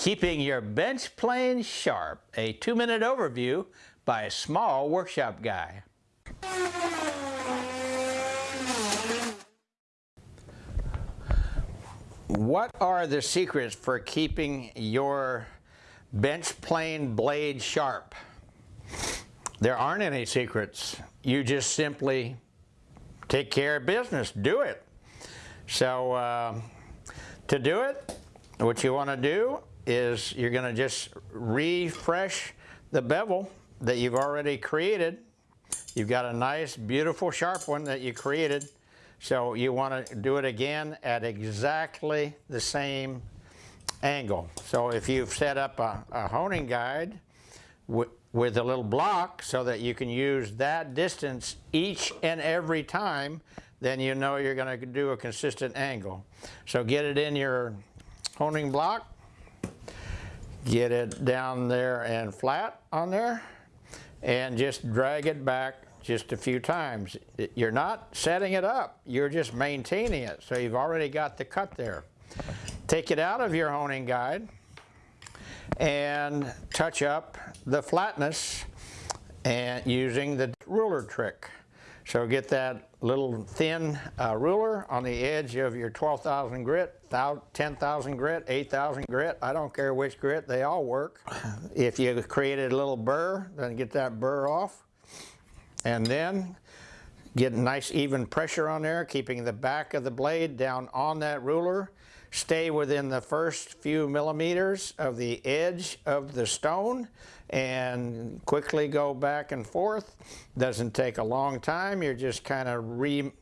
Keeping your bench plane sharp, a two-minute overview by a small workshop guy. What are the secrets for keeping your bench plane blade sharp? There aren't any secrets. You just simply take care of business. Do it. So uh, to do it, what you want to do is you're going to just refresh the bevel that you've already created. You've got a nice, beautiful, sharp one that you created. So you want to do it again at exactly the same angle. So if you've set up a, a honing guide with a little block so that you can use that distance each and every time, then you know you're going to do a consistent angle. So get it in your honing block, get it down there and flat on there, and just drag it back just a few times. You're not setting it up, you're just maintaining it. So you've already got the cut there. Take it out of your honing guide and touch up the flatness and using the ruler trick. So get that little thin uh, ruler on the edge of your 12,000 grit, 10,000 grit, 8,000 grit, I don't care which grit, they all work. If you created a little burr, then get that burr off. And then get nice even pressure on there, keeping the back of the blade down on that ruler. Stay within the first few millimeters of the edge of the stone and quickly go back and forth. Doesn't take a long time. You're just kind of re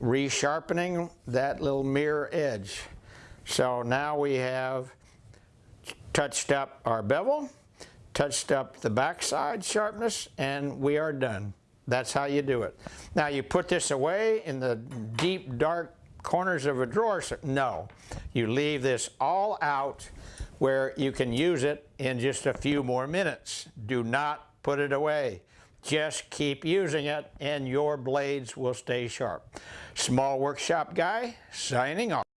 resharpening that little mirror edge. So now we have touched up our bevel, touched up the backside sharpness, and we are done. That's how you do it. Now you put this away in the deep dark corners of a drawer. No, you leave this all out where you can use it in just a few more minutes. Do not put it away. Just keep using it and your blades will stay sharp. Small Workshop Guy, signing off.